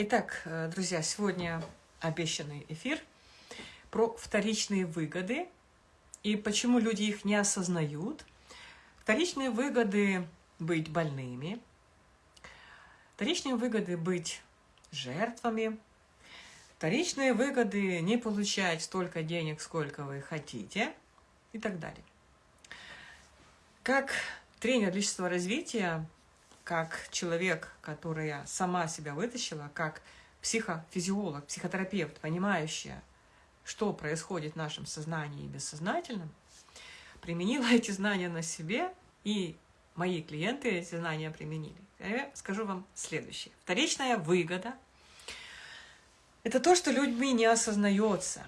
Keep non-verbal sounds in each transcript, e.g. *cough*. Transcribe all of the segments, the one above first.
Итак, э, друзья, сегодня обещанный эфир про вторичные выгоды и почему люди их не осознают. Вторичные выгоды быть больными, вторичные выгоды быть жертвами, вторичные выгоды не получать столько денег, сколько вы хотите и так далее. Как тренер личностного развития как человек, которая сама себя вытащила, как психофизиолог, психотерапевт, понимающая, что происходит в нашем сознании и бессознательном, применила *laughs* эти знания на себе, и мои клиенты эти знания применили. Я скажу вам следующее. Вторичная выгода – это то, что людьми не осознается.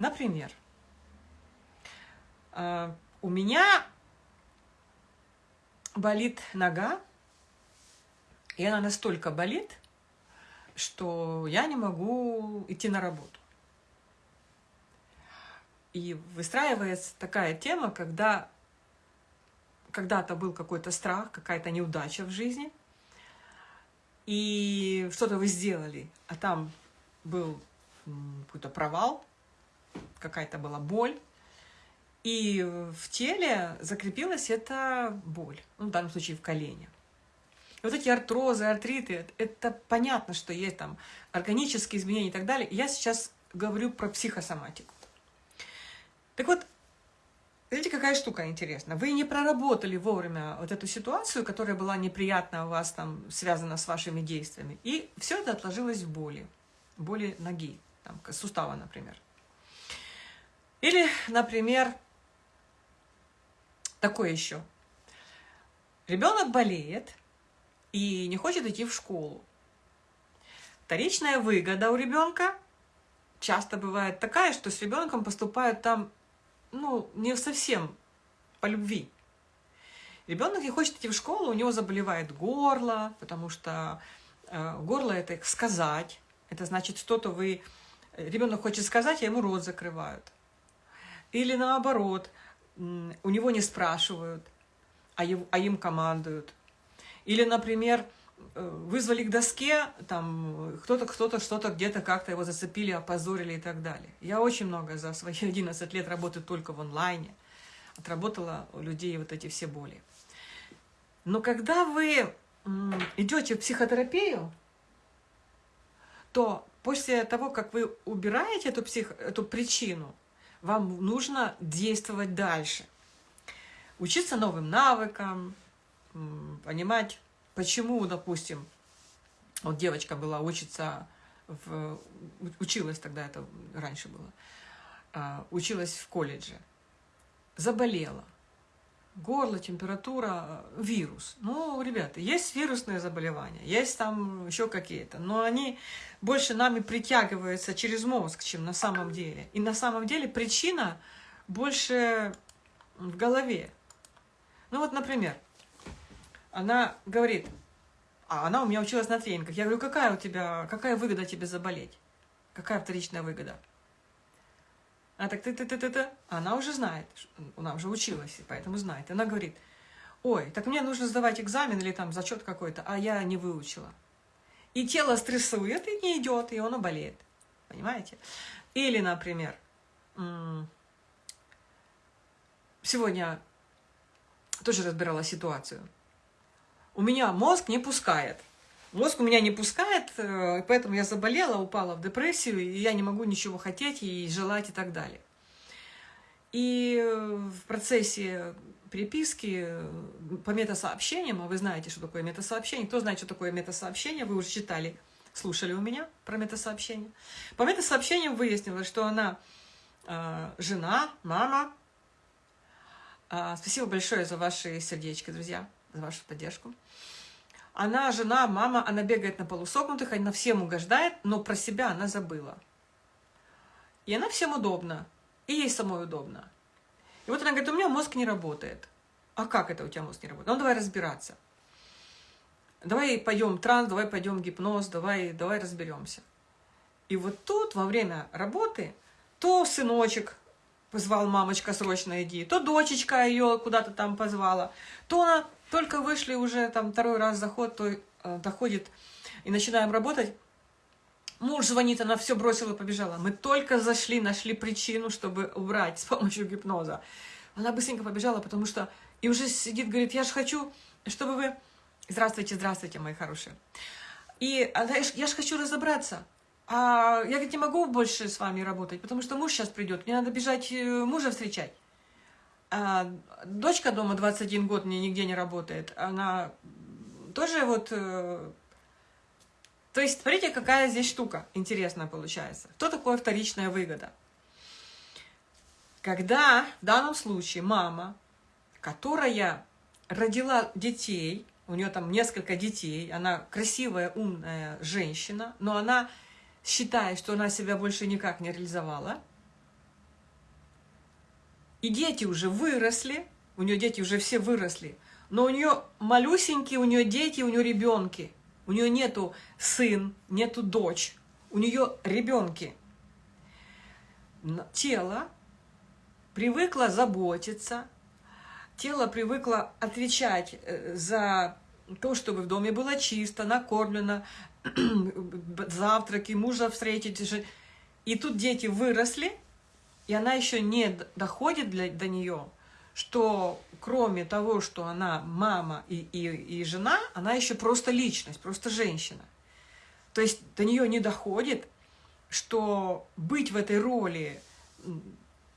Например, а, у меня болит нога, и она настолько болит, что я не могу идти на работу. И выстраивается такая тема, когда когда-то был какой-то страх, какая-то неудача в жизни, и что-то вы сделали, а там был какой-то провал, какая-то была боль, и в теле закрепилась эта боль, ну, в данном случае в колене вот эти артрозы, артриты, это понятно, что есть там органические изменения и так далее. Я сейчас говорю про психосоматику. Так вот, видите, какая штука интересная. Вы не проработали вовремя вот эту ситуацию, которая была неприятна у вас, там, связана с вашими действиями. И все это отложилось в боли. Боли ноги, там, сустава, например. Или, например, такое еще. Ребенок болеет, и не хочет идти в школу. Вторичная выгода у ребенка часто бывает такая, что с ребенком поступают там, ну, не совсем по любви. Ребенок не хочет идти в школу, у него заболевает горло, потому что э, горло это сказать, это значит что-то вы... Ребенок хочет сказать, а ему рот закрывают. Или наоборот, у него не спрашивают, а, его, а им командуют. Или, например, э, вызвали к доске, там кто-то кто-то что-то где-то как-то его зацепили, опозорили и так далее. Я очень много за свои *laughs* 11 лет работаю только в онлайне, отработала у людей вот эти все боли. Но когда вы идете в психотерапию, то после того, как вы убираете эту, псих, эту причину, вам нужно действовать дальше. Учиться новым навыкам, понимать, почему, допустим, вот девочка была, учится, в, училась тогда, это раньше было, а, училась в колледже, заболела, горло, температура, вирус. Ну, ребята, есть вирусные заболевания, есть там еще какие-то, но они больше нами притягиваются через мозг, чем на самом деле. И на самом деле причина больше в голове. Ну вот, например, она говорит, а она у меня училась на тренингах. Я говорю, какая у тебя, какая выгода тебе заболеть? Какая вторичная выгода? Она так, ты ты ты ты ты Она уже знает, она уже училась, поэтому знает. Она говорит, ой, так мне нужно сдавать экзамен или там зачет какой-то, а я не выучила. И тело стрессует, и не идет, и оно болеет. Понимаете? Или, например, сегодня тоже разбирала ситуацию у меня мозг не пускает. Мозг у меня не пускает, э, поэтому я заболела, упала в депрессию, и я не могу ничего хотеть и желать и так далее. И в процессе переписки э, по метасообщениям, а вы знаете, что такое метасообщение, кто знает, что такое метасообщение, вы уже читали, слушали у меня про метасообщение. По метасообщениям выяснилось, что она э, жена, мама. Э, спасибо большое за ваши сердечки, друзья за вашу поддержку. Она жена, мама, она бегает на полусогнутых, она всем угождает, но про себя она забыла. И она всем удобна, и ей самой удобно. И вот она говорит, у меня мозг не работает. А как это у тебя мозг не работает? Ну, давай разбираться. Давай пойдем транс, давай пойдем гипноз, давай, давай разберемся. И вот тут во время работы то сыночек позвал мамочка срочно иди, то дочечка ее куда-то там позвала, то она только вышли уже там второй раз заход, то э, доходит и начинаем работать, Муж звонит, она все бросила, побежала. Мы только зашли, нашли причину, чтобы убрать с помощью гипноза. Она быстренько побежала, потому что... И уже сидит, говорит, я же хочу, чтобы вы... Здравствуйте, здравствуйте, мои хорошие. И она, я же хочу разобраться. А я ведь не могу больше с вами работать, потому что муж сейчас придет. Мне надо бежать э, мужа встречать. А дочка дома 21 год, мне нигде не работает. Она тоже вот э, то есть, смотрите, какая здесь штука интересная получается. Что такое вторичная выгода? Когда в данном случае мама, которая родила детей, у нее там несколько детей, она красивая, умная женщина, но она считает, что она себя больше никак не реализовала, и дети уже выросли, у нее дети уже все выросли, но у нее малюсенькие, у нее дети, у нее ребенки – у нее нету сын, нету дочь, у нее ребенки. Тело привыкло заботиться, тело привыкло отвечать э, за то, чтобы в доме было чисто, накормлено, *clears throat* завтраки, мужа встретить. И тут дети выросли, и она еще не доходит для, до нее, что кроме того, что она мама и, и, и жена, она еще просто личность, просто женщина. То есть до нее не доходит, что быть в этой роли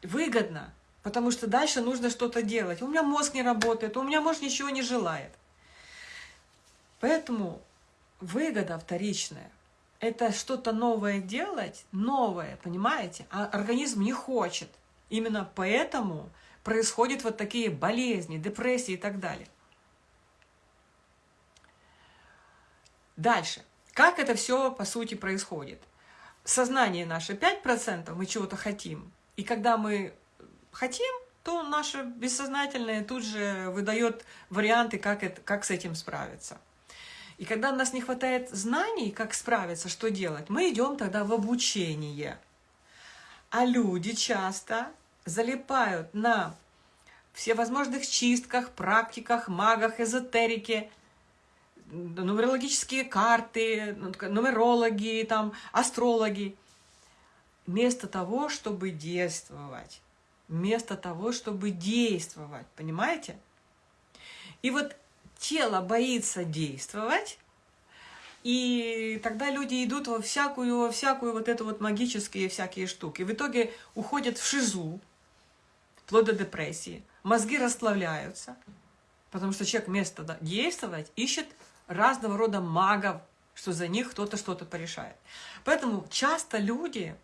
выгодно, потому что дальше нужно что-то делать. У меня мозг не работает, у меня мозг ничего не желает. Поэтому выгода вторичная – это что-то новое делать, новое, понимаете? А организм не хочет. Именно поэтому происходят вот такие болезни, депрессии и так далее. Дальше. Как это все, по сути, происходит? Сознание наше 5%, мы чего-то хотим. И когда мы хотим, то наше бессознательное тут же выдает варианты, как, это, как с этим справиться. И когда у нас не хватает знаний, как справиться, что делать, мы идем тогда в обучение. А люди часто залипают на всевозможных чистках, практиках, магах, эзотерике, нумерологические карты, нумерологи, там, астрологи. Вместо того, чтобы действовать. Вместо того, чтобы действовать. Понимаете? И вот тело боится действовать, и тогда люди идут во всякую, во всякую вот эту вот магические всякие штуки. В итоге уходят в шизу, вплоть до депрессии. Мозги расслабляются, потому что человек вместо действовать ищет разного рода магов, что за них кто-то что-то порешает. Поэтому часто люди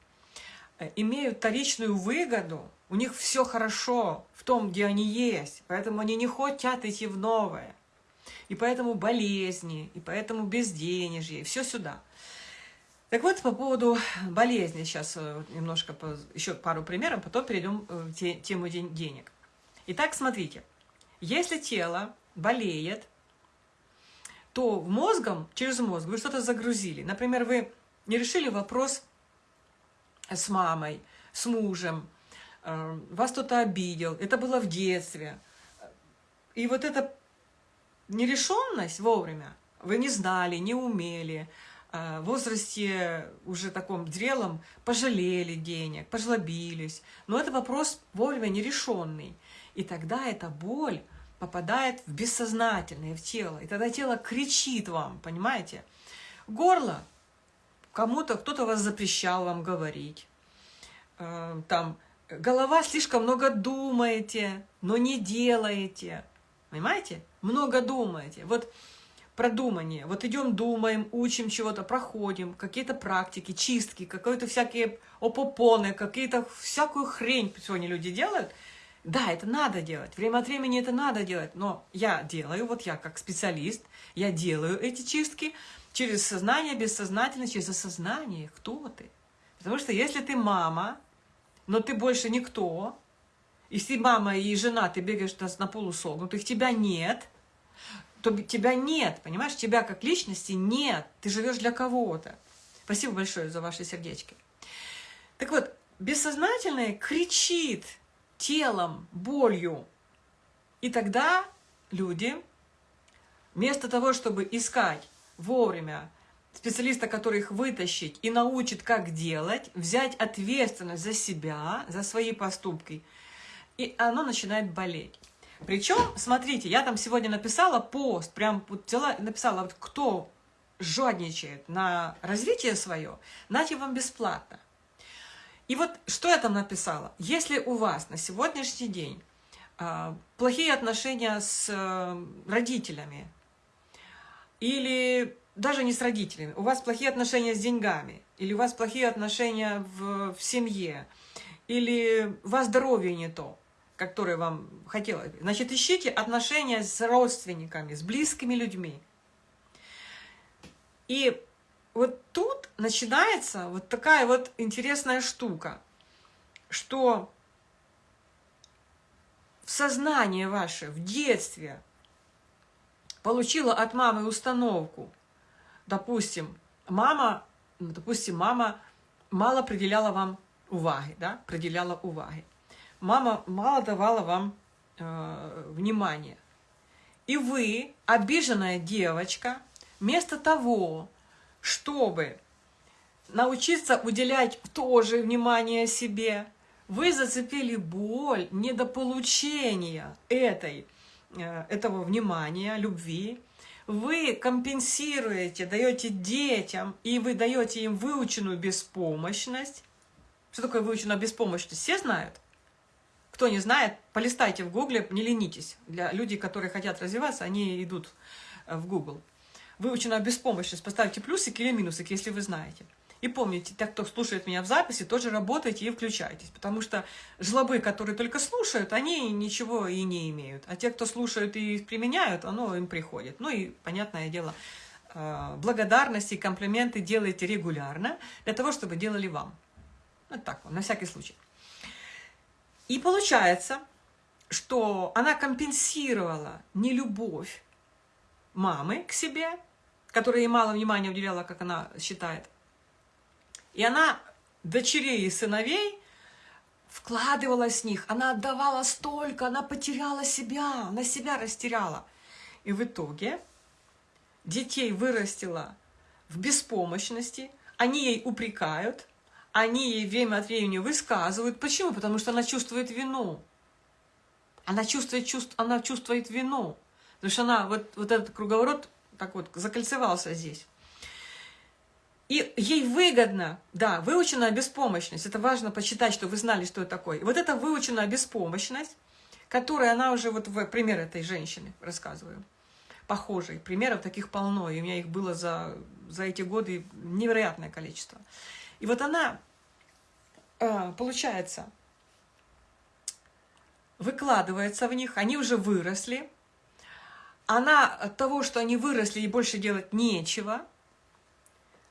э, имеют вторичную выгоду, у них все хорошо в том, где они есть, поэтому они не хотят идти в новое. И поэтому болезни, и поэтому безденежье, все сюда. Так вот, по поводу болезни, сейчас э, немножко, еще пару примеров, потом перейдем в тему денег. Итак, смотрите, если тело болеет, то мозгом, через мозг вы что-то загрузили. Например, вы не решили вопрос с мамой, с мужем, э, вас кто-то обидел, это было в детстве. И вот эта нерешенность вовремя, вы не знали, не умели, э, в возрасте уже таком зрелом пожалели денег, пожлобились. Но это вопрос вовремя нерешенный. И тогда эта боль попадает в бессознательное, в тело. И тогда тело кричит вам, понимаете? Горло. Кому-то, кто-то вас запрещал вам говорить. Э, там, голова слишком много думаете, но не делаете. Понимаете? Много думаете. Вот продумание. Вот идем, думаем, учим чего-то, проходим, какие-то практики, чистки, какие-то всякие опопоны, какие-то всякую хрень сегодня люди делают – да, это надо делать, время от времени это надо делать, но я делаю, вот я как специалист, я делаю эти чистки через сознание, бессознательно, через осознание, кто ты. Потому что если ты мама, но ты больше никто, если мама и жена, ты бегаешь на полусогнутых, тебя нет, то тебя нет, понимаешь, тебя как личности нет, ты живешь для кого-то. Спасибо большое за ваши сердечки. Так вот, бессознательное кричит – телом, болью. И тогда люди, вместо того, чтобы искать вовремя специалиста, который их вытащит и научит, как делать, взять ответственность за себя, за свои поступки, и оно начинает болеть. Причем, смотрите, я там сегодня написала пост, прям вот взяла, написала, вот кто жадничает на развитие свое, нате вам бесплатно. И вот что я там написала? Если у вас на сегодняшний день э, плохие отношения с э, родителями, или даже не с родителями, у вас плохие отношения с деньгами, или у вас плохие отношения в, в семье, или у вас здоровье не то, которое вам хотелось бы, значит, ищите отношения с родственниками, с близкими людьми. И вот тут начинается вот такая вот интересная штука, что в сознание ваше в детстве получила от мамы установку, допустим, мама, допустим, мама мало определяла вам уваги, да, определяла уваги. Мама мало давала вам э, внимания. И вы, обиженная девочка, вместо того, чтобы научиться уделять тоже внимание себе, вы зацепили боль недополучения этой, э, этого внимания, любви, вы компенсируете, даете детям, и вы даете им выученную беспомощность. Что такое выученная беспомощность? Все знают? Кто не знает, полистайте в гугле, не ленитесь. Для людей, которые хотят развиваться, они идут э, в Google выучена беспомощность, поставьте плюсики или минусики, если вы знаете. И помните, те, кто слушает меня в записи, тоже работайте и включайтесь, потому что жлобы, которые только слушают, они ничего и не имеют. А те, кто слушают и применяют, оно им приходит. Ну и, понятное дело, э, благодарности и комплименты делайте регулярно, для того, чтобы делали вам. Вот так вот, на всякий случай. И получается, что она компенсировала нелюбовь мамы к себе, которая ей мало внимания уделяла, как она считает. И она дочерей и сыновей вкладывала с них, она отдавала столько, она потеряла себя, она себя растеряла. И в итоге детей вырастила в беспомощности, они ей упрекают, они ей время от времени высказывают. Почему? Потому что она чувствует вину. Она чувствует, чувств, она чувствует вину. Потому что она, вот, вот этот круговорот так вот закольцевался здесь. И ей выгодно, да, выученная беспомощность. Это важно почитать, чтобы вы знали, что это такое. И вот эта выученная беспомощность, которая она уже, вот в пример этой женщины рассказываю, похожий. Примеров таких полно, и у меня их было за, за эти годы невероятное количество. И вот она, э, получается, выкладывается в них, они уже выросли, она от того, что они выросли и больше делать нечего,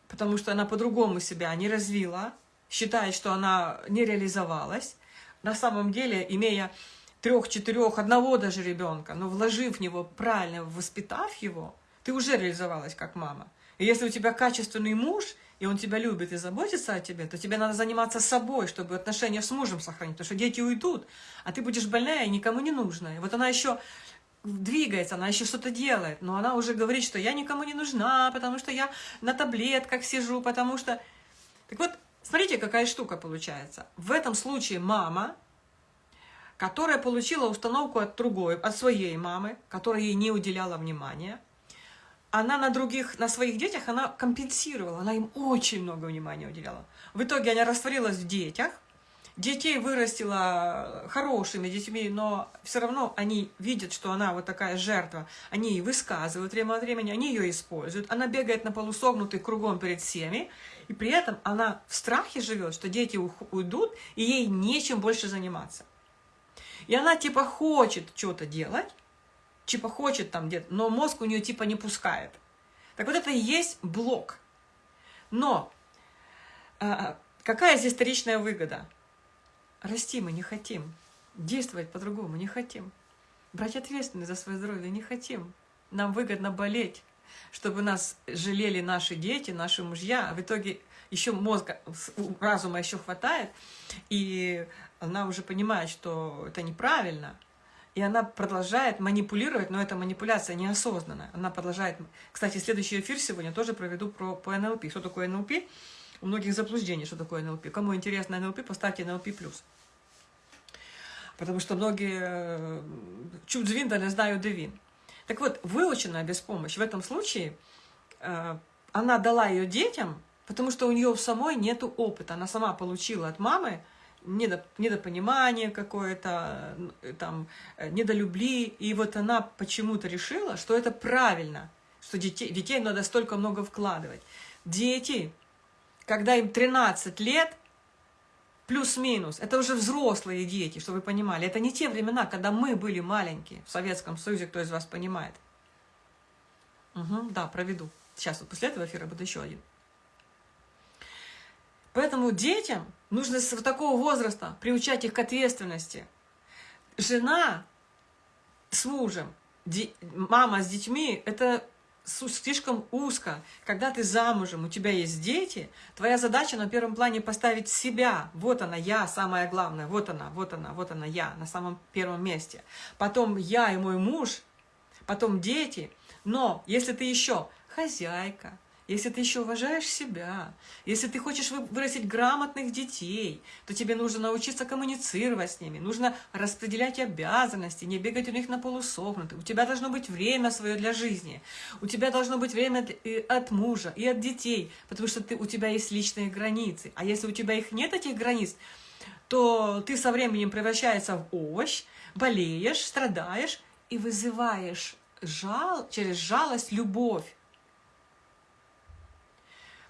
потому что она по-другому себя не развила, считает, что она не реализовалась, на самом деле, имея трех, четырех, одного даже ребенка, но вложив в него правильно, воспитав его, ты уже реализовалась как мама. И если у тебя качественный муж, и он тебя любит и заботится о тебе, то тебе надо заниматься собой, чтобы отношения с мужем сохранить, потому что дети уйдут, а ты будешь больная и никому не нужная. Вот она еще двигается, она еще что-то делает, но она уже говорит, что я никому не нужна, потому что я на таблетках сижу, потому что... Так вот, смотрите, какая штука получается. В этом случае мама, которая получила установку от другой, от своей мамы, которая ей не уделяла внимания, она на других, на своих детях, она компенсировала, она им очень много внимания уделяла. В итоге она растворилась в детях, детей вырастила хорошими детьми, но все равно они видят, что она вот такая жертва. Они ей высказывают время от времени, они ее используют. Она бегает на полусогнутый кругом перед всеми, и при этом она в страхе живет, что дети уйдут, и ей нечем больше заниматься. И она типа хочет что-то делать, типа хочет там где-то, но мозг у нее типа не пускает. Так вот это и есть блок. Но а, какая здесь вторичная выгода? Расти мы не хотим. Действовать по-другому не хотим. Брать ответственность за свое здоровье не хотим. Нам выгодно болеть, чтобы нас жалели наши дети, наши мужья. А в итоге еще мозга, разума еще хватает, и она уже понимает, что это неправильно. И она продолжает манипулировать, но эта манипуляция неосознанная. Она продолжает... Кстати, следующий эфир сегодня тоже проведу про, по НЛП. Что такое НЛП? У многих заблуждений, что такое НЛП. Кому интересно НЛП, поставьте НЛП+. Потому что многие э, чуть звин, да не знаю девин. Так вот, выученная без помощи в этом случае, э, она дала ее детям, потому что у нее самой нет опыта. Она сама получила от мамы недопонимание какое-то, там, э, недолюбли, и вот она почему-то решила, что это правильно, что детей, детей надо столько много вкладывать. Дети, когда им 13 лет, плюс-минус, это уже взрослые дети, чтобы вы понимали. Это не те времена, когда мы были маленькие в Советском Союзе, кто из вас понимает. Угу, да, проведу. Сейчас вот после этого эфира будет еще один. Поэтому детям нужно с такого возраста приучать их к ответственности. Жена с мужем, мама с детьми – это слишком узко. Когда ты замужем, у тебя есть дети, твоя задача на первом плане поставить себя. Вот она, я, самое главное. Вот она, вот она, вот она, я, на самом первом месте. Потом я и мой муж, потом дети. Но если ты еще хозяйка, если ты еще уважаешь себя, если ты хочешь вырастить грамотных детей, то тебе нужно научиться коммуницировать с ними, нужно распределять обязанности, не бегать у них на полусогнутых. У тебя должно быть время свое для жизни, у тебя должно быть время от мужа и от детей, потому что ты, у тебя есть личные границы. А если у тебя их нет, этих границ, то ты со временем превращаешься в овощ, болеешь, страдаешь и вызываешь жал, через жалость любовь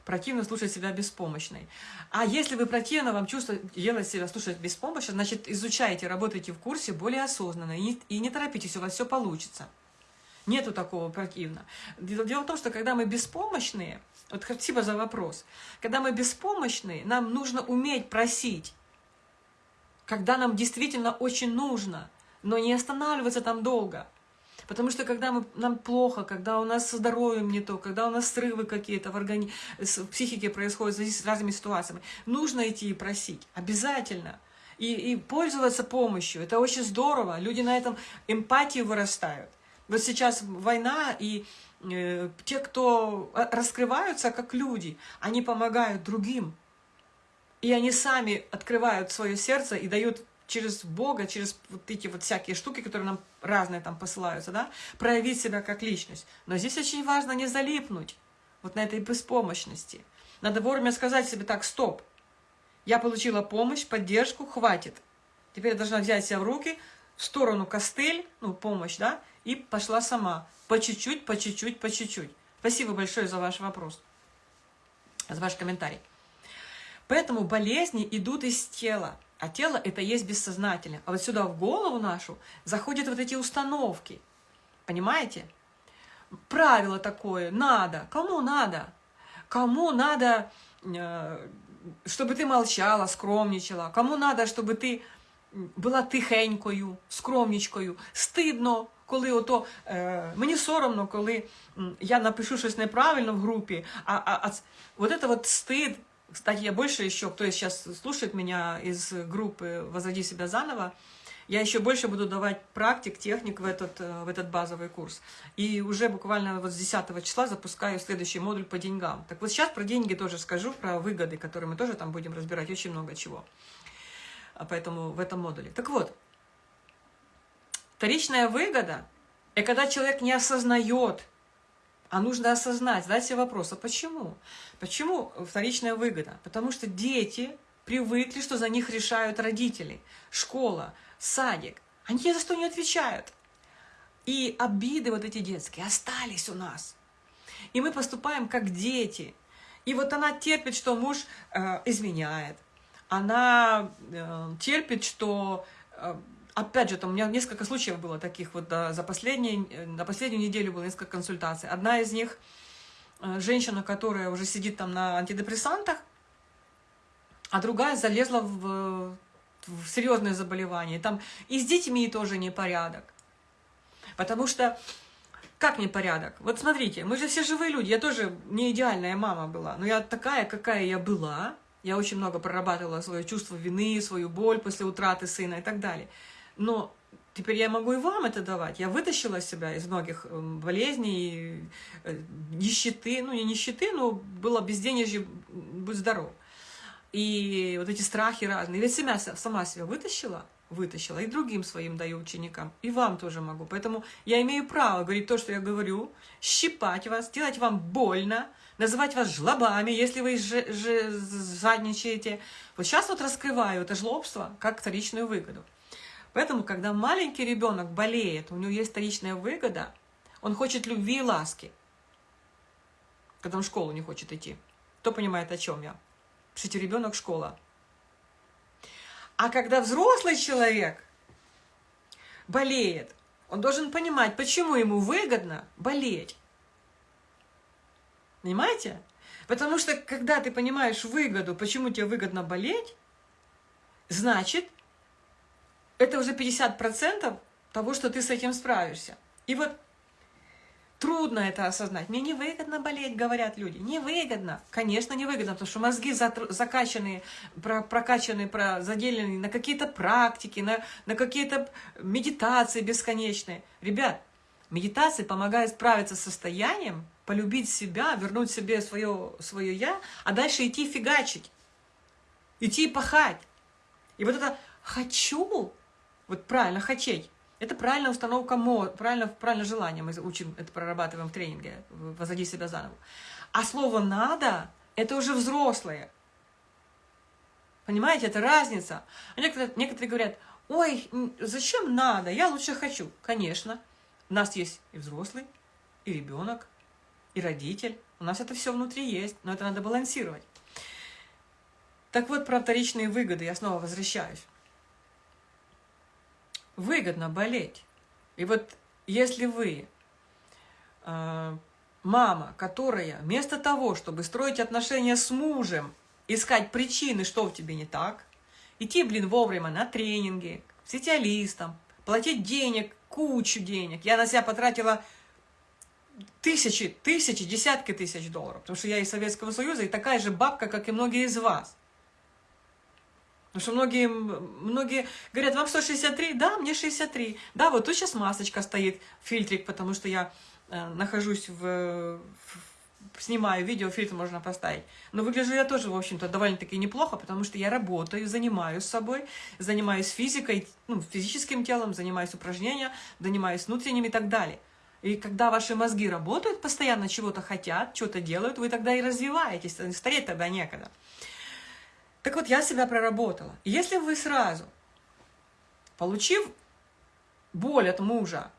противно слушать себя беспомощной. А если вы противно вам чувствуете, делать себя слушать беспомощно, значит, изучайте, работайте в курсе более осознанно, и не, и не торопитесь, у вас все получится. Нету такого противно. Дело в том, что когда мы беспомощные, вот спасибо за вопрос, когда мы беспомощные, нам нужно уметь просить, когда нам действительно очень нужно, но не останавливаться там долго – Потому что когда мы, нам плохо, когда у нас со здоровьем не то, когда у нас срывы какие-то в, органи... в психике происходят с разными ситуациями, нужно идти и просить. Обязательно. И, и пользоваться помощью. Это очень здорово. Люди на этом эмпатию вырастают. Вот сейчас война, и э, те, кто раскрываются как люди, они помогают другим. И они сами открывают свое сердце и дают через Бога, через вот эти вот всякие штуки, которые нам разные там посылаются, да, проявить себя как личность. Но здесь очень важно не залипнуть вот на этой беспомощности. Надо вовремя сказать себе так, стоп, я получила помощь, поддержку, хватит. Теперь я должна взять себя в руки, в сторону костыль, ну, помощь, да, и пошла сама. По чуть-чуть, по чуть-чуть, по чуть-чуть. Спасибо большое за ваш вопрос, за ваш комментарий. Поэтому болезни идут из тела. А тело – это есть бессознательное. А вот сюда, в голову нашу, заходят вот эти установки. Понимаете? Правило такое – надо. Кому надо? Кому надо, э, чтобы ты молчала, скромничала? Кому надо, чтобы ты була тихенькою, скромничкою? Стидно, коли ото, е, мені соромно, коли я напишу щось неправильно в групі, а, а, а вот это вот стыд, Кстати, я больше еще, кто сейчас слушает меня из группы «Возроди себя заново», я еще больше буду давать практик, техник в этот, э, в этот базовый курс. И уже буквально вот с 10 числа запускаю следующий модуль по деньгам. Так вот сейчас про деньги тоже скажу, про выгоды, которые мы тоже там будем разбирать, очень много чего. А поэтому в этом модуле. Так вот, вторичная выгода – это когда человек не осознает, а нужно осознать, задать себе вопрос, а почему? Почему вторичная выгода? Потому что дети привыкли, что за них решают родители, школа, садик. Они ни за что не отвечают. И обиды вот эти детские остались у нас. И мы поступаем как дети. И вот она терпит, что муж э, изменяет. Она э, терпит, что э, опять же, там у меня несколько случаев было таких, вот да, за последние, на последнюю неделю было несколько консультаций. Одна из них, э, женщина, которая уже сидит там на антидепрессантах, а другая залезла в, в серьезные заболевания. Там и с детьми тоже непорядок. Потому что, как непорядок? Вот смотрите, мы же все живые люди, я тоже не идеальная мама была, но я такая, какая я была, я очень много прорабатывала свое чувство вины, свою боль после утраты сына и так далее. Но теперь я могу и вам это давать. Я вытащила себя из многих эм, болезней, э, нищеты, ну не нищеты, но было безденежье, будь здоров. И вот эти страхи разные. Ведь себя, сама себя вытащила, вытащила, и другим своим даю ученикам, и вам тоже могу. Поэтому я имею право говорить то, что я говорю, щипать вас, делать вам больно, называть вас жлобами, если вы жадничаете. Вот сейчас вот раскрываю это жлобство как вторичную выгоду. Поэтому, когда маленький ребенок болеет, у него есть вторичная выгода, он хочет любви и ласки, когда он в школу не хочет идти. Кто понимает, о чем я? Пишите, ребенок школа. А когда взрослый человек болеет, он должен понимать, почему ему выгодно болеть. Понимаете? Потому что, когда ты понимаешь выгоду, почему тебе выгодно болеть, значит, это уже 50% того, что ты с этим справишься. И вот Трудно это осознать. Мне невыгодно болеть, говорят люди. Невыгодно. Конечно, невыгодно, потому что мозги закачаны, прокачаны, заделены на какие-то практики, на, на какие-то медитации бесконечные. Ребят, медитация помогает справиться с состоянием, полюбить себя, вернуть себе свое, свое «я», а дальше идти фигачить, идти пахать. И вот это «хочу», вот правильно, «хотеть», это правильная установка мозга, правильно, правильно желание. Мы учим, это прорабатываем в тренинге «Возоди себя заново». А слово «надо» — это уже взрослые. Понимаете, это разница. А некоторые, некоторые говорят, ой, зачем надо, я лучше хочу. Конечно, у нас есть и взрослый, и ребенок, и родитель. У нас это все внутри есть, но это надо балансировать. Так вот, про вторичные выгоды я снова возвращаюсь выгодно болеть. И вот если вы э, мама, которая вместо того, чтобы строить отношения с мужем, искать причины, что в тебе не так, идти, блин, вовремя на тренинги, к специалистам, платить денег, кучу денег. Я на себя потратила тысячи, тысячи, десятки тысяч долларов, потому что я из Советского Союза и такая же бабка, как и многие из вас. Потому что многие, многие говорят, вам 163? Да, мне 63. Да, вот тут сейчас масочка стоит, фильтрик, потому что я э, нахожусь в, в... Снимаю видео, фильтр можно поставить. Но выгляжу я тоже, в общем-то, довольно-таки неплохо, потому что я работаю, занимаюсь собой, занимаюсь физикой, ну, физическим телом, занимаюсь упражнениями, занимаюсь внутренним и так далее. И когда ваши мозги работают, постоянно чего-то хотят, что-то делают, вы тогда и развиваетесь, стареть тогда некогда. Так вот, я себя проработала. Если вы сразу, получив боль от мужа,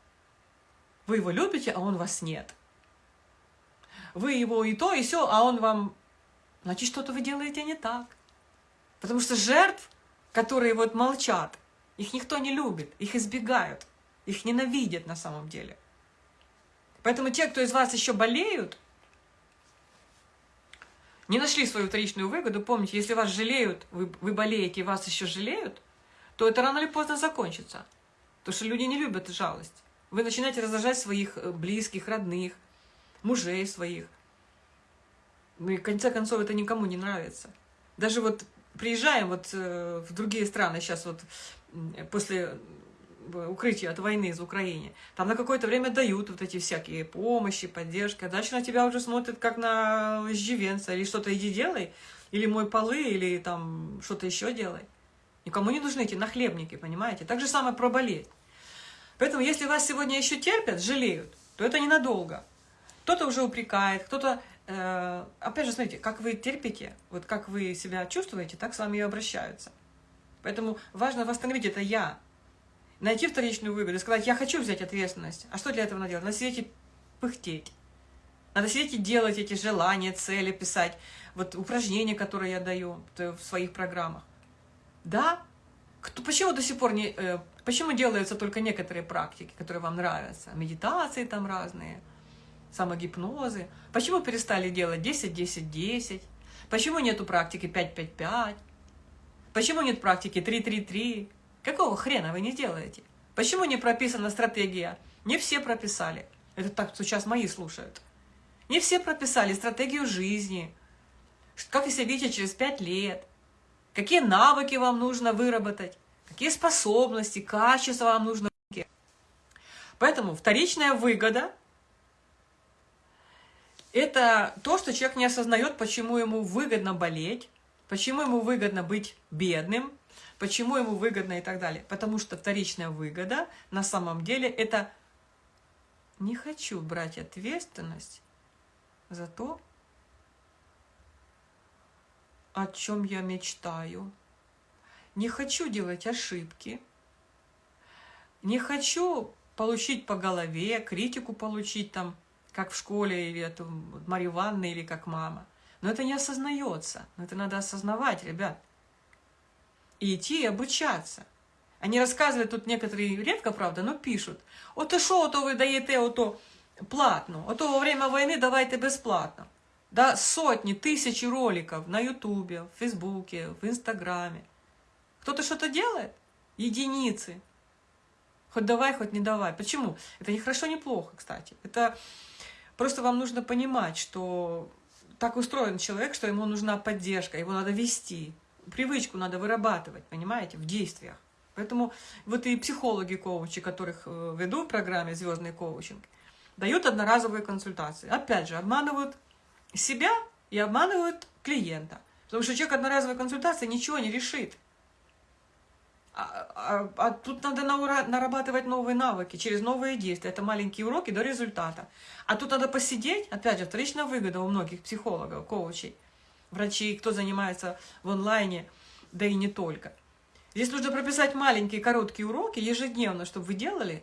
вы его любите, а он вас нет. Вы его и то, и все, а он вам... Значит, что-то вы делаете не так. Потому что жертв, которые вот молчат, их никто не любит, их избегают, их ненавидят на самом деле. Поэтому те, кто из вас еще болеют, не нашли свою вторичную выгоду, помните, если вас жалеют, вы, вы болеете вас еще жалеют, то это рано или поздно закончится. Потому что люди не любят жалость. Вы начинаете раздражать своих э, близких, родных, мужей своих. Ну и в конце концов это никому не нравится. Даже вот приезжаем вот э, в другие страны сейчас вот после укрытие от войны из Украины. Там на какое-то время дают вот эти всякие помощи, поддержки, а дальше на тебя уже смотрят как на иждивенца, или что-то иди делай, или мой полы, или там что-то еще делай. Никому не нужны эти нахлебники, понимаете? Так же самое про болезнь. Поэтому, если вас сегодня еще терпят, жалеют, то это ненадолго. Кто-то уже упрекает, кто-то... Э, опять же, смотрите, как вы терпите, вот как вы себя чувствуете, так с вами и обращаются. Поэтому важно восстановить это «я», найти вторичную выгоду и сказать, я хочу взять ответственность. А что для этого надо делать? Надо сидеть и пыхтеть. Надо сидеть и делать эти желания, цели, писать. Вот упражнения, которые я даю в своих программах. Да? Кто, почему до сих пор не... Э, почему делаются только некоторые практики, которые вам нравятся? Медитации там разные, самогипнозы. Почему перестали делать 10-10-10? Почему нету практики 5-5-5? Почему нет практики 3-3-3? Какого хрена вы не делаете? Почему не прописана стратегия? Не все прописали. Это так сейчас мои слушают. Не все прописали стратегию жизни. Как вы себя видите через пять лет. Какие навыки вам нужно выработать. Какие способности, качества вам нужно. Поэтому вторичная выгода – это то, что человек не осознает, почему ему выгодно болеть, почему ему выгодно быть бедным, почему ему выгодно и так далее. Потому что вторичная выгода на самом деле это не хочу брать ответственность за то, о чем я мечтаю. Не хочу делать ошибки. Не хочу получить по голове, критику получить там, как в школе, или это Марья Ивановна, или как мама. Но это не осознается. Но это надо осознавать, ребят. И идти и обучаться. Они рассказывают, тут некоторые редко, правда, но пишут. Ото що, ото ви даєте ото платно, ото во время войны давайте бесплатно. Да, сотни, тысячи роликов на Ютубе, в Фейсбуке, в Инстаграме. Кто-то что-то делает? Единицы. Хоть давай, хоть не давай. Почему? Это не хорошо, не плохо, кстати. Это просто вам нужно понимать, что так устроен человек, что ему нужна поддержка, его надо вести. Привычку надо вырабатывать, понимаете, в действиях. Поэтому вот и психологи, коучи, которых э, веду в программе «Звездный коучинг», дают одноразовые консультации. Опять же, обманывают себя и обманывают клиента. Потому что человек одноразовой консультации ничего не решит. А, а, а тут надо нарабатывать новые навыки через новые действия. Это маленькие уроки до результата. А тут надо посидеть, опять же, вторичная выгода у многих психологов, коучей, врачей, кто занимается в онлайне, да и не только. Здесь нужно прописать маленькие короткие уроки ежедневно, чтобы вы делали,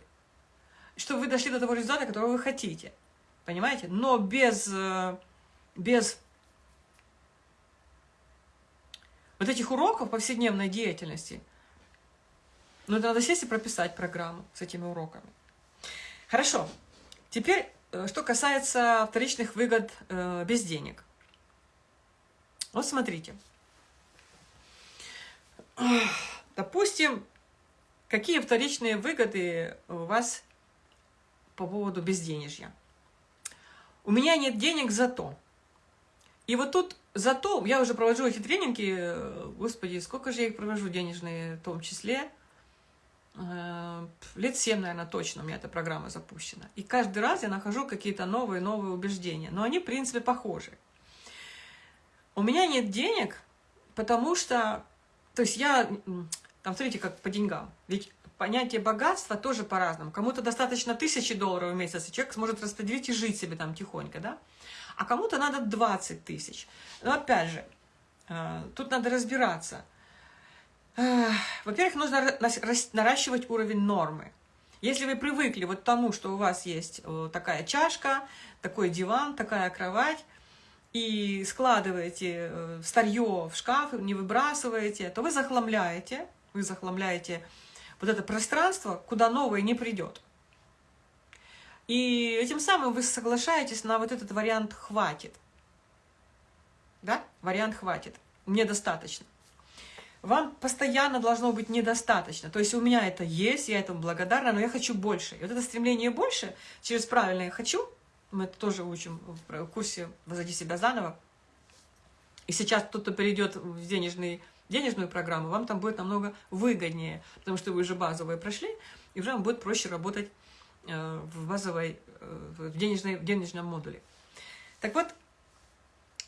чтобы вы дошли до того результата, которого вы хотите. Понимаете? Но без э, без вот этих уроков повседневной деятельности, ну, это надо сесть и прописать программу с этими уроками. Хорошо. Теперь, э, что касается вторичных выгод э, без денег. Вот смотрите. Допустим, какие вторичные выгоды у вас по поводу безденежья? У меня нет денег зато. И вот тут зато, я уже провожу эти тренинги, э, господи, сколько же я их провожу денежные в том числе, э, лет 7, наверное, точно у меня эта программа запущена. И каждый раз я нахожу какие-то новые-новые убеждения, но они, в принципе, похожи. У меня нет денег, потому что, то есть я, там, смотрите, как по деньгам, ведь понятие богатства тоже по-разному. Кому-то достаточно тысячи долларов в месяц, и человек сможет распределить и жить себе там тихонько, да? а кому-то надо 20 тысяч. Но опять же, э, тут надо разбираться. Во-первых, нужно наращивать уровень нормы. Если вы привыкли вот тому, что у вас есть э, такая чашка, такой диван, такая кровать, и складываете э, старье в шкаф, не выбрасываете, то вы захламляете, вы захламляете вот это пространство, куда новое не придет. И этим самым вы соглашаетесь на вот этот вариант «хватит». Да? Вариант «хватит». Мне достаточно. Вам постоянно должно быть недостаточно. То есть у меня это есть, я этому благодарна, но я хочу больше. И вот это стремление больше через правильное «хочу», мы это тоже учим в курсе «Возводи себя заново», и сейчас кто-то перейдет в денежный, денежную программу, вам там будет намного выгоднее, потому что вы уже базовые прошли, и уже вам будет проще работать Э, в базовой, э, в, денежной, в денежном модуле. Так вот,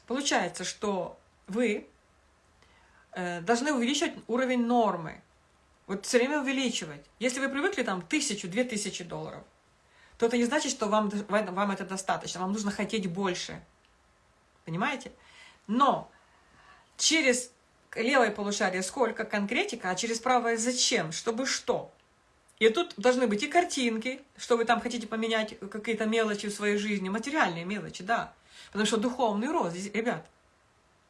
получается, что вы э, должны увеличивать уровень нормы. Вот все время увеличивать. Если вы привыкли там тысячу, две тысячи долларов, то это не значит, что вам, вам это достаточно. Вам нужно хотеть больше. Понимаете? Но через левое полушарие сколько конкретика, а через правое зачем? Чтобы что? И тут должны быть и картинки, что вы там хотите поменять какие-то мелочи в своей жизни, материальные мелочи, да. Потому что духовный рост, ребят,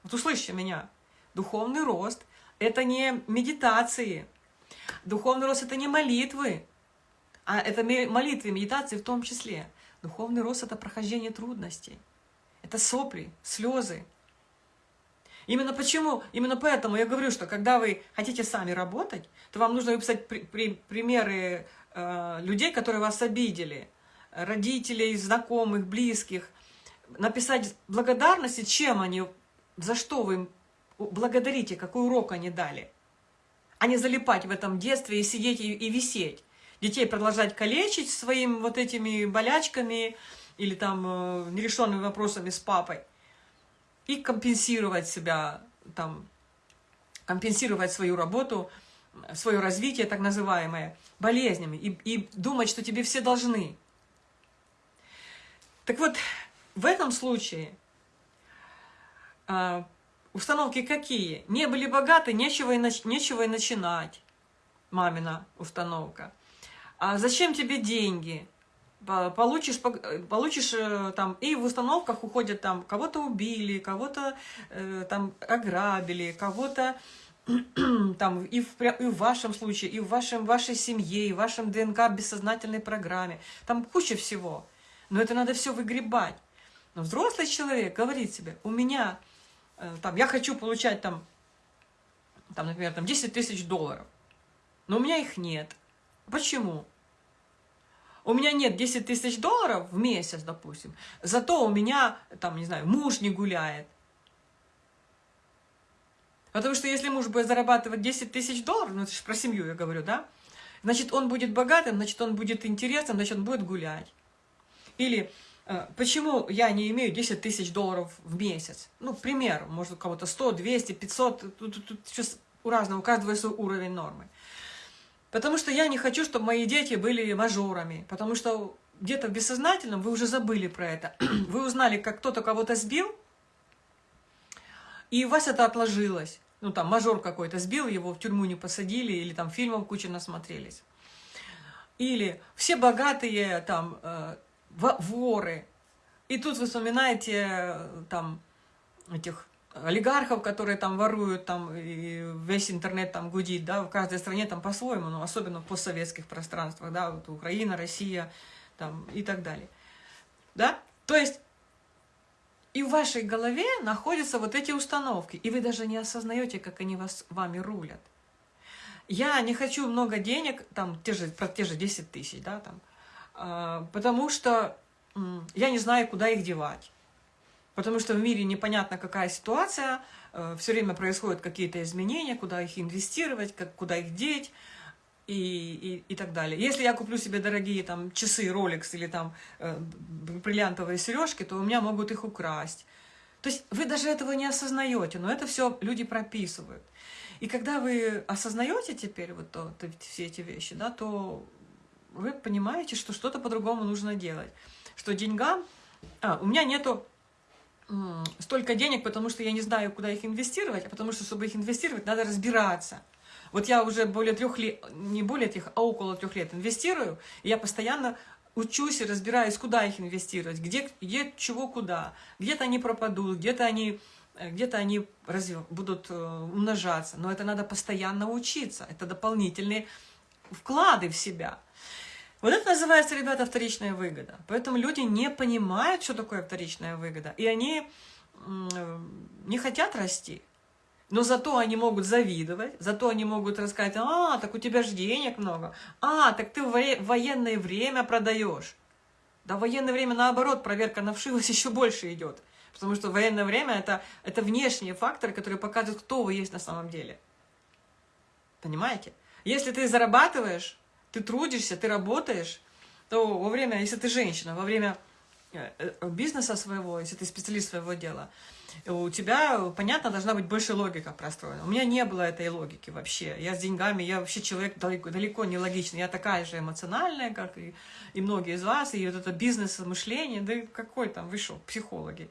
вот услышьте меня, духовный рост – это не медитации, духовный рост – это не молитвы, а это молитвы, медитации в том числе. Духовный рост – это прохождение трудностей, это сопли, слезы, Именно почему, именно поэтому я говорю, что когда вы хотите сами работать, то вам нужно выписать при, при, примеры э, людей, которые вас обидели, родителей, знакомых, близких, написать благодарности, чем они, за что вы им благодарите, какой урок они дали, а не залипать в этом детстве и сидеть и, и висеть. Детей продолжать калечить своими вот этими болячками или там э, нерешенными вопросами с папой. И компенсировать себя, там, компенсировать свою работу, свое развитие, так называемое, болезнями. И, и думать, что тебе все должны. Так вот, в этом случае э, установки какие? Не были богаты, нечего и, нечего и начинать. Мамина установка. А зачем тебе деньги? Получишь, получишь э, там, и в установках уходят там, кого-то убили, кого-то э, там ограбили, кого-то *clears throat* там и в, и в вашем случае, и в вашем, вашей семье, и в вашем ДНК бессознательной программе. Там куча всего. Но это надо все выгребать. Но взрослый человек говорит себе, у меня, э, там, я хочу получать там, там, например, там 10 тысяч долларов, но у меня их нет. Почему? У меня нет 10 тысяч долларов в месяц, допустим, зато у меня, там, не знаю, муж не гуляет. Потому что если муж будет зарабатывать 10 тысяч долларов, ну это же про семью я говорю, да? Значит, он будет богатым, значит, он будет интересным, значит, он будет гулять. Или э, почему я не имею 10 тысяч долларов в месяц? Ну, к примеру, может, у кого-то 100, 200, 500, тут, тут, тут сейчас у разного, у каждого свой уровень нормы. Потому что я не хочу, чтобы мои дети были мажорами, потому что где-то в бессознательном вы уже забыли про это. *clears throat* Вы узнали, как кто-то кого-то сбил, и у вас это отложилось. Ну, там, мажор какой-то сбил, его в тюрьму не посадили, или там фильмов куча насмотрелись. Или все богатые, там, э, воры. И тут вы вспоминаете, э, там, этих олигархов, которые там воруют, там, и весь интернет там гудит, да, в каждой стране там по-своему, но особенно в постсоветских пространствах, да, вот Украина, Россия, там, и так далее. Да? То есть, и в вашей голове находятся вот эти установки, и вы даже не осознаете, как они вас, вами рулят. Я не хочу много денег, там, те же, про те же 10 тысяч, да, там, э, потому что я не знаю, куда их девать. Потому что в мире непонятно, какая ситуация, э, все время происходят какие-то изменения, куда их инвестировать, как, куда их деть и, и, и так далее. Если я куплю себе дорогие там часы Rolex или там э, бриллиантовые сережки, то у меня могут их украсть. То есть вы даже этого не осознаете, но это все люди прописывают. И когда вы осознаете теперь вот то, то, все эти вещи, да, то вы понимаете, что что-то по-другому нужно делать. Что деньгам... А, у меня нету столько денег, потому что я не знаю, куда их инвестировать, а потому что, чтобы их инвестировать, надо разбираться. Вот я уже более трех лет, не более трех, а около трех лет инвестирую, и я постоянно учусь и разбираюсь, куда их инвестировать, где, где чего куда. Где-то они пропадут, где-то они, э, где они разве, будут э, умножаться. Но это надо постоянно учиться. Это дополнительные вклады в себя. Вот это называется, ребята, вторичная выгода. Поэтому люди не понимают, что такое вторичная выгода. И они не хотят расти. Но зато они могут завидовать, зато они могут рассказать, а, так у тебя же денег много, а, так ты в военное время продаешь. Да, военное время, наоборот, проверка на вшивость *laughs* еще больше идет. Потому что военное время это, – это внешние факторы, которые показывают, кто вы есть на самом деле. Понимаете? Если ты зарабатываешь, ты трудишься, ты работаешь, то во время, если ты женщина, во время э, э, бизнеса своего, если ты специалист своего дела, у тебя, понятно, должна быть больше логика простроена. У меня не было этой логики вообще. Я с деньгами, я вообще человек далеко, далеко не логичный. Я такая же эмоциональная, как и, и многие из вас. И вот это бизнес-мышление, да какой там, вы что, психологи.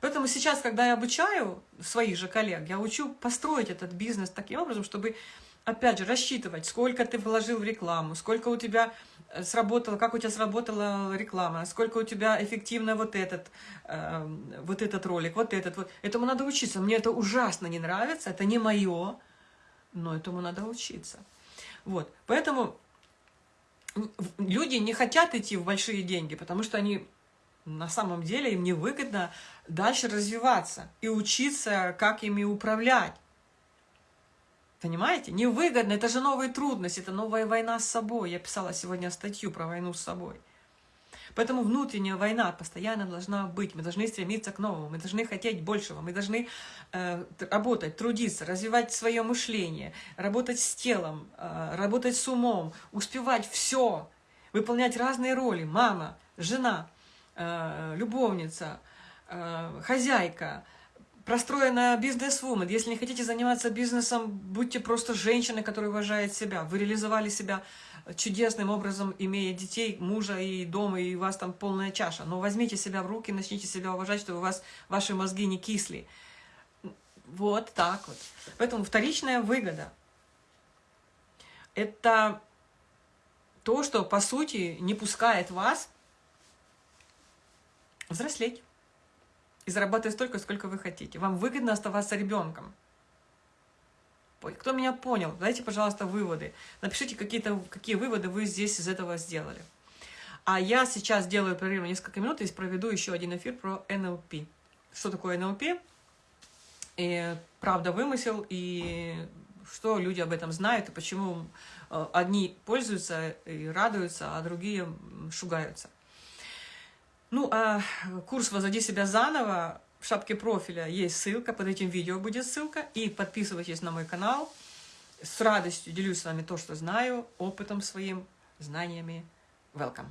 Поэтому сейчас, когда я обучаю своих же коллег, я учу построить этот бизнес таким образом, чтобы опять же, рассчитывать, сколько ты вложил в рекламу, сколько у тебя э, сработало, как у тебя сработала реклама, сколько у тебя эффективно вот этот, э, вот этот ролик, вот этот. Вот. Этому надо учиться. Мне это ужасно не нравится, это не мое, но этому надо учиться. Вот. Поэтому люди не хотят идти в большие деньги, потому что они на самом деле им невыгодно дальше развиваться и учиться, как ими управлять. Понимаете? Невыгодно, это же новые трудности, это новая война с собой. Я писала сегодня статью про войну с собой. Поэтому внутренняя война постоянно должна быть. Мы должны стремиться к новому, мы должны хотеть большего, мы должны э, работать, трудиться, развивать свое мышление, работать с телом, э, работать с умом, успевать все, выполнять разные роли. Мама, жена, э, любовница, э, хозяйка, простроена бизнес-вумен. Если не хотите заниматься бизнесом, будьте просто женщиной, которая уважает себя. Вы реализовали себя чудесным образом, имея детей, мужа и дома, и у вас там полная чаша. Но возьмите себя в руки, начните себя уважать, чтобы у вас ваши мозги не кисли. Вот так вот. Поэтому вторичная выгода – это то, что, по сути, не пускает вас взрослеть зарабатывать столько, сколько вы хотите. Вам выгодно оставаться ребенком. Кто меня понял? Дайте, пожалуйста, выводы. Напишите, какие-то какие выводы вы здесь из этого сделали. А я сейчас делаю перерыв несколько минут и проведу еще один эфир про НЛП. Что такое НЛП? И правда вымысел, и что люди об этом знают, и почему э, одни пользуются и радуются, а другие шугаются. Ну, а курс «Возводи себя заново» в шапке профиля есть ссылка, под этим видео будет ссылка. И подписывайтесь на мой канал. С радостью делюсь с вами то, что знаю, опытом своим, знаниями. Welcome!